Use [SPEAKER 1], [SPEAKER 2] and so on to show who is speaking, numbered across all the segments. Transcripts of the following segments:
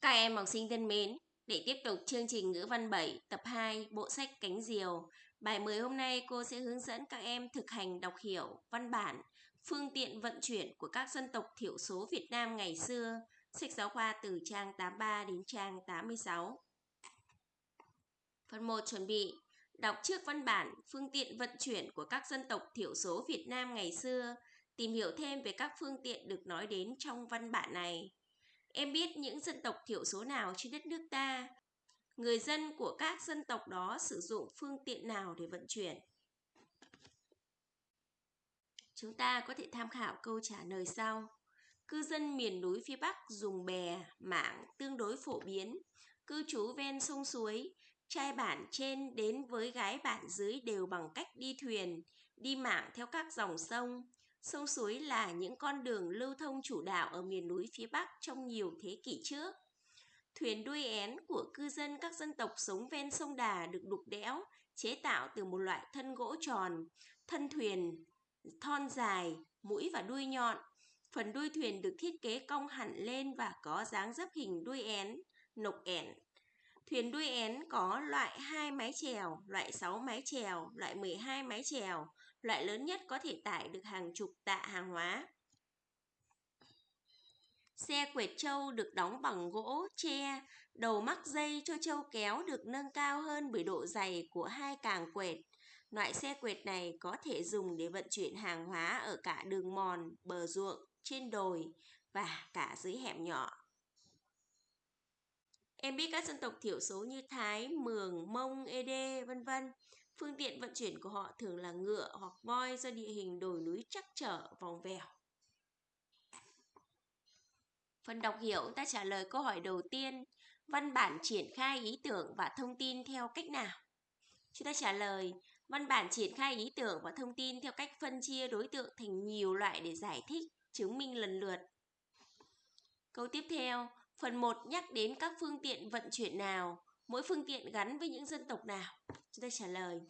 [SPEAKER 1] Các em học sinh thân mến, để tiếp tục chương trình ngữ văn 7 tập 2 bộ sách Cánh Diều, bài mới hôm nay cô sẽ hướng dẫn các em thực hành đọc hiểu văn bản phương tiện vận chuyển của các dân tộc thiểu số Việt Nam ngày xưa, sách giáo khoa từ trang 83 đến trang 86. Phần 1 chuẩn bị Đọc trước văn bản phương tiện vận chuyển của các dân tộc thiểu số Việt Nam ngày xưa, tìm hiểu thêm về các phương tiện được nói đến trong văn bản này. Em biết những dân tộc thiểu số nào trên đất nước ta? Người dân của các dân tộc đó sử dụng phương tiện nào để vận chuyển? Chúng ta có thể tham khảo câu trả lời sau. Cư dân miền núi phía Bắc dùng bè, mảng tương đối phổ biến. Cư trú ven sông suối, trai bản trên đến với gái bản dưới đều bằng cách đi thuyền, đi mảng theo các dòng sông. Sông suối là những con đường lưu thông chủ đạo ở miền núi phía Bắc trong nhiều thế kỷ trước. Thuyền đuôi én của cư dân các dân tộc sống ven sông Đà được đục đẽo, chế tạo từ một loại thân gỗ tròn, thân thuyền, thon dài, mũi và đuôi nhọn. Phần đuôi thuyền được thiết kế cong hẳn lên và có dáng dấp hình đuôi én, nộc én. Thuyền đuôi én có loại 2 mái chèo, loại 6 mái chèo, loại 12 mái chèo, loại lớn nhất có thể tải được hàng chục tạ hàng hóa. Xe quệt trâu được đóng bằng gỗ, tre, đầu mắc dây cho trâu kéo được nâng cao hơn bởi độ dày của hai càng quệt. Loại xe quệt này có thể dùng để vận chuyển hàng hóa ở cả đường mòn, bờ ruộng, trên đồi và cả dưới hẻm nhỏ. Em biết các dân tộc thiểu số như Thái, Mường, Mông, Ede, vân vân. Phương tiện vận chuyển của họ thường là ngựa hoặc voi do địa hình đồi núi chắc trở, vòng vèo. Phần đọc hiểu ta trả lời câu hỏi đầu tiên, văn bản triển khai ý tưởng và thông tin theo cách nào? Chúng ta trả lời, văn bản triển khai ý tưởng và thông tin theo cách phân chia đối tượng thành nhiều loại để giải thích, chứng minh lần lượt. Câu tiếp theo, phần 1 nhắc đến các phương tiện vận chuyển nào, mỗi phương tiện gắn với những dân tộc nào? Chúng ta trả lời.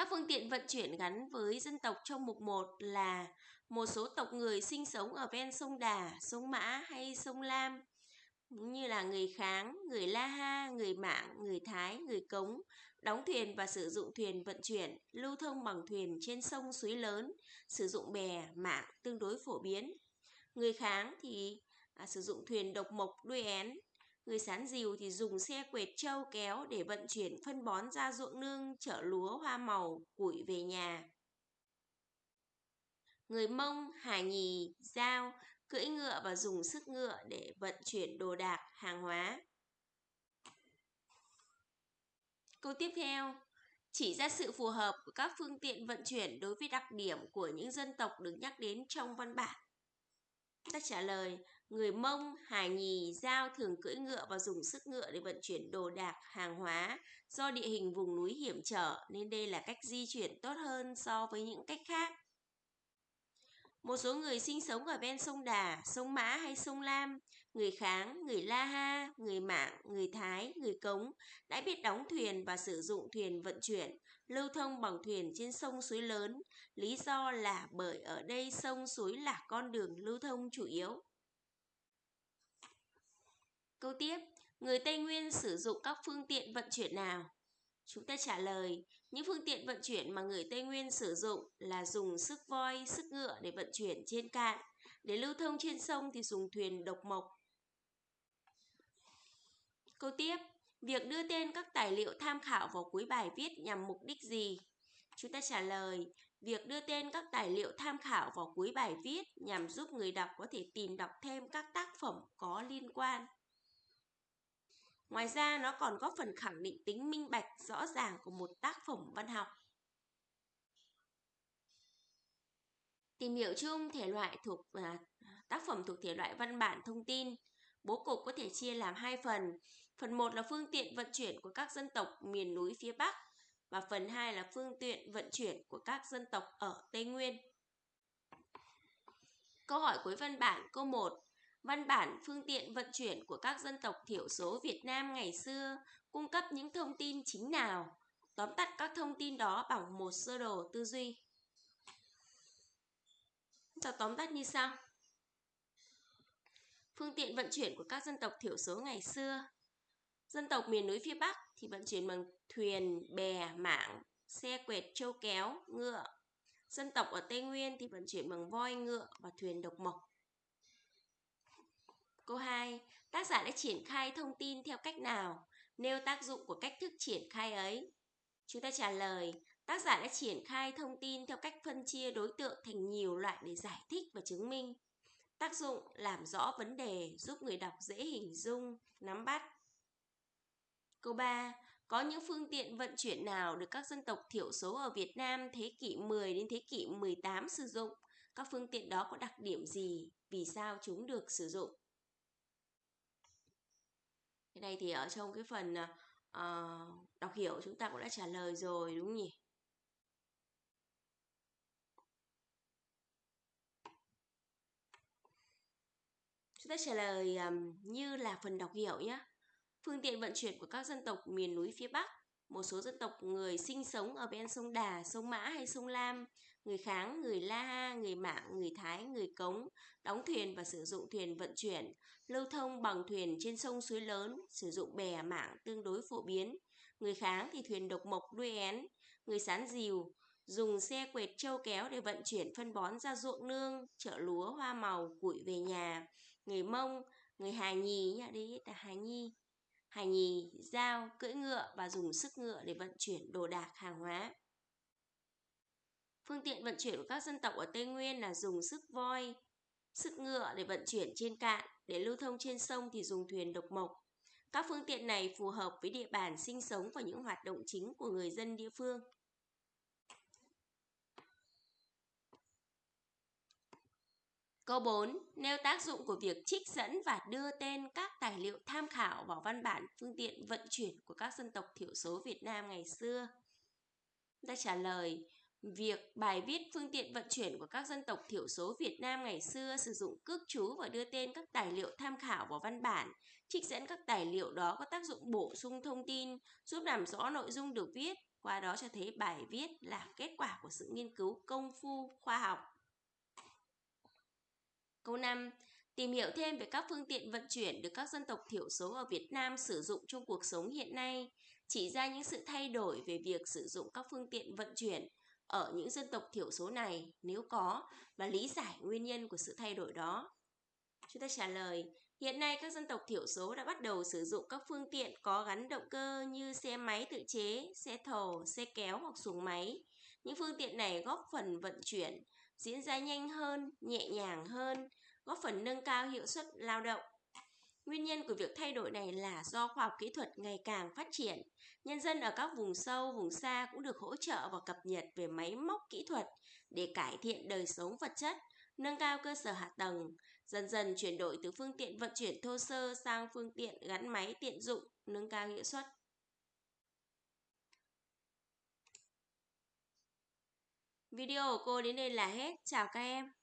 [SPEAKER 1] Các phương tiện vận chuyển gắn với dân tộc trong mục 1 là một số tộc người sinh sống ở ven sông Đà, sông Mã hay sông Lam, như là người Kháng, người La Ha, người Mạng, người Thái, người Cống, đóng thuyền và sử dụng thuyền vận chuyển, lưu thông bằng thuyền trên sông suối lớn, sử dụng bè, mạng tương đối phổ biến. Người Kháng thì à, sử dụng thuyền độc mộc đuôi én, Người sán dìu thì dùng xe quệt trâu kéo để vận chuyển phân bón ra ruộng nương, chở lúa, hoa màu, củi về nhà. Người Mông, Hà Nhì, Giao cưỡi ngựa và dùng sức ngựa để vận chuyển đồ đạc, hàng hóa. Câu tiếp theo, chỉ ra sự phù hợp của các phương tiện vận chuyển đối với đặc điểm của những dân tộc được nhắc đến trong văn bản. Ta trả lời, người Mông, Hà Nhì, Giao thường cưỡi ngựa và dùng sức ngựa để vận chuyển đồ đạc, hàng hóa. Do địa hình vùng núi hiểm trở nên đây là cách di chuyển tốt hơn so với những cách khác. Một số người sinh sống ở ven sông Đà, sông Mã hay sông Lam, người Kháng, người La Ha, người Mạng, người Thái, người Cống đã biết đóng thuyền và sử dụng thuyền vận chuyển, lưu thông bằng thuyền trên sông suối lớn. Lý do là bởi ở đây sông suối là con đường lưu thông chủ yếu. Câu tiếp, người Tây Nguyên sử dụng các phương tiện vận chuyển nào? Chúng ta trả lời, những phương tiện vận chuyển mà người Tây Nguyên sử dụng là dùng sức voi, sức ngựa để vận chuyển trên cạn. Để lưu thông trên sông thì dùng thuyền độc mộc. Câu tiếp, việc đưa tên các tài liệu tham khảo vào cuối bài viết nhằm mục đích gì? Chúng ta trả lời, việc đưa tên các tài liệu tham khảo vào cuối bài viết nhằm giúp người đọc có thể tìm đọc thêm các tác phẩm có liên quan. Ngoài ra nó còn góp phần khẳng định tính minh bạch rõ ràng của một tác phẩm văn học. Tìm hiểu chung thể loại thuộc à, tác phẩm thuộc thể loại văn bản thông tin. Bố cục có thể chia làm hai phần. Phần 1 là phương tiện vận chuyển của các dân tộc miền núi phía Bắc và phần 2 là phương tiện vận chuyển của các dân tộc ở Tây Nguyên. Câu hỏi cuối văn bản, câu 1 Văn bản phương tiện vận chuyển của các dân tộc thiểu số Việt Nam ngày xưa cung cấp những thông tin chính nào? Tóm tắt các thông tin đó bằng một sơ đồ tư duy. Ta tóm tắt như sau. Phương tiện vận chuyển của các dân tộc thiểu số ngày xưa. Dân tộc miền núi phía Bắc thì vận chuyển bằng thuyền, bè, mảng, xe quẹt, trâu kéo, ngựa. Dân tộc ở Tây Nguyên thì vận chuyển bằng voi, ngựa và thuyền độc mộc. Câu 2. Tác giả đã triển khai thông tin theo cách nào? Nêu tác dụng của cách thức triển khai ấy. Chúng ta trả lời, tác giả đã triển khai thông tin theo cách phân chia đối tượng thành nhiều loại để giải thích và chứng minh. Tác dụng làm rõ vấn đề, giúp người đọc dễ hình dung, nắm bắt. Câu 3. Có những phương tiện vận chuyển nào được các dân tộc thiểu số ở Việt Nam thế kỷ 10 đến thế kỷ 18 sử dụng? Các phương tiện đó có đặc điểm gì? Vì sao chúng được sử dụng? Cái này thì ở trong cái phần uh, đọc hiểu chúng ta cũng đã trả lời rồi đúng không nhỉ? Chúng trả lời um, như là phần đọc hiểu nhé. Phương tiện vận chuyển của các dân tộc miền núi phía Bắc, một số dân tộc người sinh sống ở bên sông Đà, sông Mã hay sông Lam, người Kháng, người La Ha, người Mạng, người Thái, người Cống, đóng thuyền và sử dụng thuyền vận chuyển, lưu thông bằng thuyền trên sông suối lớn, sử dụng bè mảng tương đối phổ biến. Người Kháng thì thuyền độc mộc đuôi én, người sán dìu, dùng xe quệt trâu kéo để vận chuyển phân bón ra ruộng nương, chợ lúa, hoa màu, củi về nhà. Người Mông, người Hà Nhì nhá, đấy là Hà Nhi, Hà nhì, dao, cưỡi ngựa và dùng sức ngựa để vận chuyển đồ đạc hàng hóa. Phương tiện vận chuyển của các dân tộc ở Tây Nguyên là dùng sức voi, sức ngựa để vận chuyển trên cạn, để lưu thông trên sông thì dùng thuyền độc mộc. Các phương tiện này phù hợp với địa bàn sinh sống và những hoạt động chính của người dân địa phương. Câu 4. Nêu tác dụng của việc trích dẫn và đưa tên các tài liệu tham khảo vào văn bản phương tiện vận chuyển của các dân tộc thiểu số Việt Nam ngày xưa. Ta trả lời, việc bài viết phương tiện vận chuyển của các dân tộc thiểu số Việt Nam ngày xưa sử dụng cước chú và đưa tên các tài liệu tham khảo vào văn bản, trích dẫn các tài liệu đó có tác dụng bổ sung thông tin, giúp làm rõ nội dung được viết, qua đó cho thấy bài viết là kết quả của sự nghiên cứu công phu khoa học. Câu 5. Tìm hiểu thêm về các phương tiện vận chuyển được các dân tộc thiểu số ở Việt Nam sử dụng trong cuộc sống hiện nay, chỉ ra những sự thay đổi về việc sử dụng các phương tiện vận chuyển ở những dân tộc thiểu số này nếu có và lý giải nguyên nhân của sự thay đổi đó. Chúng ta trả lời, hiện nay các dân tộc thiểu số đã bắt đầu sử dụng các phương tiện có gắn động cơ như xe máy tự chế, xe thồ, xe kéo hoặc xuồng máy. Những phương tiện này góp phần vận chuyển diễn ra nhanh hơn, nhẹ nhàng hơn, góp phần nâng cao hiệu suất lao động. Nguyên nhân của việc thay đổi này là do khoa học kỹ thuật ngày càng phát triển. Nhân dân ở các vùng sâu, vùng xa cũng được hỗ trợ và cập nhật về máy móc kỹ thuật để cải thiện đời sống vật chất, nâng cao cơ sở hạ tầng, dần dần chuyển đổi từ phương tiện vận chuyển thô sơ sang phương tiện gắn máy tiện dụng, nâng cao hiệu suất. Video của cô đến đây là hết. Chào các em.